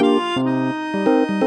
Música